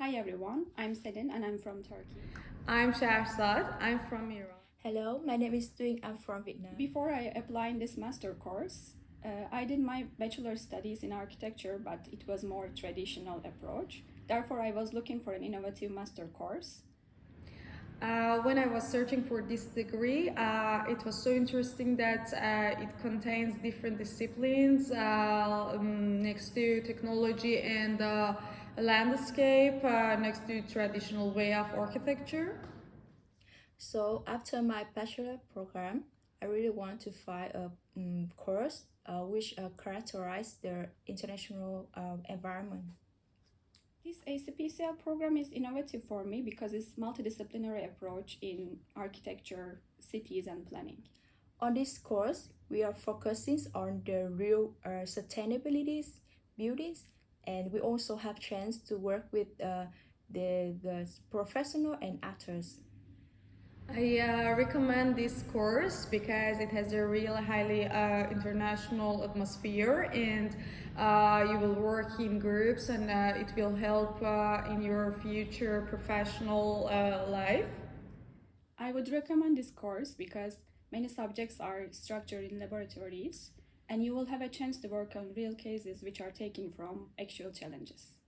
Hi everyone, I'm Selin and I'm from Turkey. I'm Shahzad. I'm from Iran. Hello, my name is Tuying. I'm from Vietnam. Before I applied this master course, uh, I did my bachelor studies in architecture, but it was more traditional approach. Therefore, I was looking for an innovative master course. Uh, when I was searching for this degree, uh, it was so interesting that uh, it contains different disciplines uh, um, next to technology and uh, landscape, next to traditional way of architecture. So after my bachelor program, I really want to find a um, course which uh, characterize the international uh, environment. This ACPCL program is innovative for me because it's multidisciplinary approach in architecture, cities and planning. On this course, we are focusing on the real uh, sustainability buildings and we also have chance to work with uh, the, the professional and actors. I uh, recommend this course because it has a real highly uh, international atmosphere and uh, you will work in groups and uh, it will help uh, in your future professional uh, life. I would recommend this course because many subjects are structured in laboratories and you will have a chance to work on real cases which are taken from actual challenges.